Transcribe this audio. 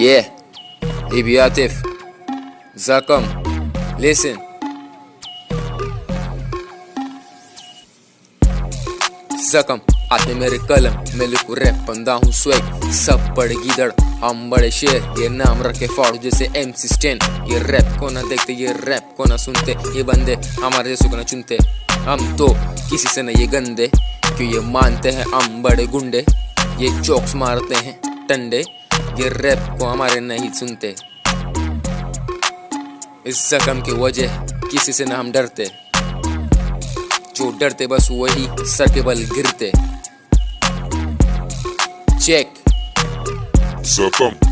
Yeah, Ibi Atif, Zakam, listen. जकम हाथ में मेरे कलम मैं लिखू रैप बंदा हूँ स्वेग सब बड़े गीदड़ हम बड़े शेर ये नाम रखे फॉर जैसे एम स्टेन ये रैप को ना देखते ये रैप को ना सुनते ये बंदे हमारे जैसे को ना चुनते। हम तो किसी से न ये गंदे क्यों ये मानते हैं हम बड़े गुंडे ये चौक्स मारते हैं टंडे। ये रैप को हमारे नहीं सुनते। इस जख्म की वजह किसी से ना हम डरते। जो डरते बस वही सर के बल गिरते। Check Zakam.